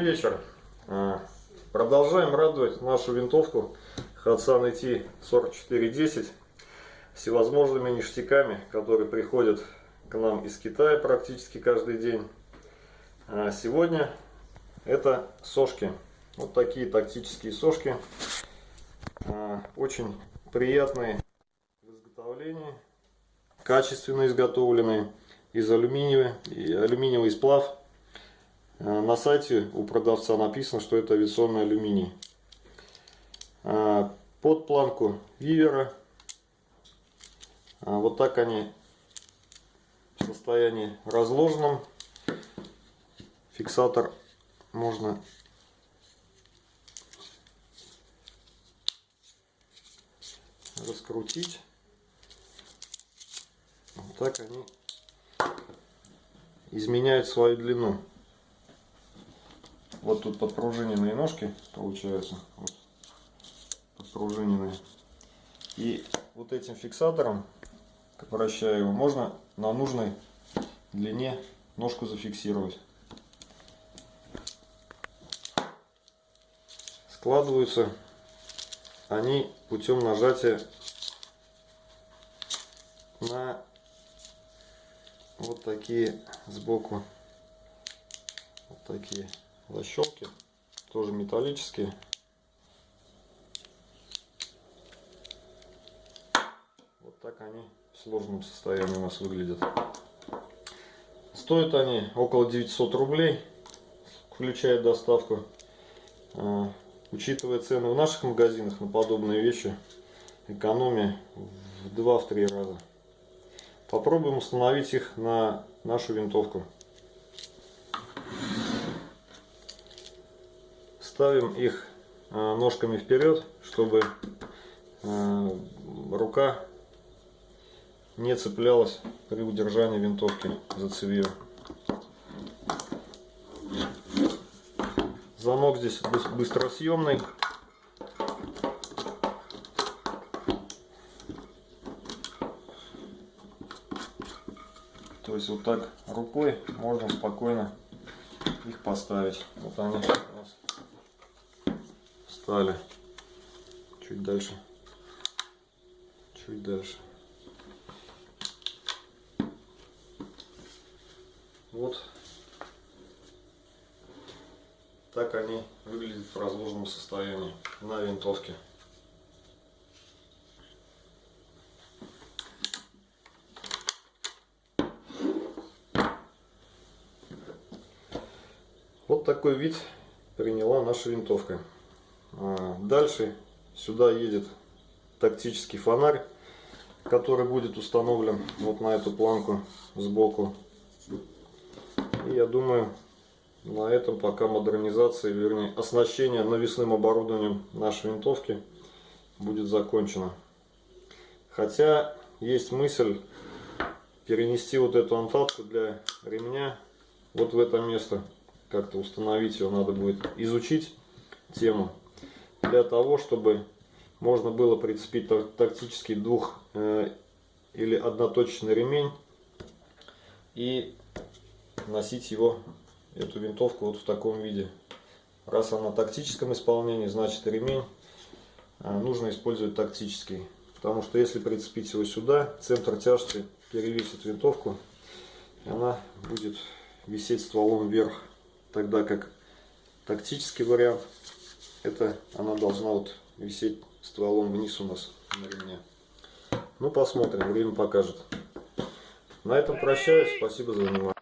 Добрый вечер. А, Продолжаем радовать нашу винтовку Hatsan IT 4410 всевозможными ништяками, которые приходят к нам из Китая практически каждый день. А сегодня это сошки. Вот такие тактические сошки. А, очень приятные в изготовлении, качественно изготовленные из алюминия, алюминиевый сплав на сайте у продавца написано, что это авиационный алюминий. Э, под планку вивера. Э, вот так они в состоянии разложенном. Фиксатор можно раскрутить. Вот так они изменяют свою длину. Вот тут подпружиненные ножки получаются. Вот, подпружиненные. И вот этим фиксатором, вращая его, можно на нужной длине ножку зафиксировать. Складываются они путем нажатия на вот такие сбоку вот такие защелки, тоже металлические. Вот так они в сложном состоянии у нас выглядят. Стоят они около 900 рублей, включая доставку. А, учитывая цены в наших магазинах на подобные вещи, экономия в 2-3 раза. Попробуем установить их на нашу винтовку. Ставим их э, ножками вперед, чтобы э, рука не цеплялась при удержании винтовки за цевье. Замок здесь быстросъемный. То есть вот так рукой можно спокойно их поставить. Вот они у нас стали. Чуть дальше. Чуть дальше. Вот так они выглядят в разложенном состоянии на винтовке. Вот такой вид приняла наша винтовка. А, дальше сюда едет тактический фонарь, который будет установлен вот на эту планку сбоку. И я думаю, на этом пока модернизация, вернее оснащение навесным оборудованием нашей винтовки будет закончено. Хотя есть мысль перенести вот эту антатку для ремня вот в это место. Как-то установить ее надо будет изучить тему для того, чтобы можно было прицепить тактический двух э, или одноточный ремень и носить его, эту винтовку вот в таком виде. Раз она в тактическом исполнении, значит ремень э, нужно использовать тактический. Потому что если прицепить его сюда, центр тяжести перевесит винтовку, и она будет висеть стволом вверх. Тогда как тактический вариант это она должна вот висеть стволом вниз у нас на ремне. Ну, посмотрим, время покажет. На этом прощаюсь. Спасибо за внимание.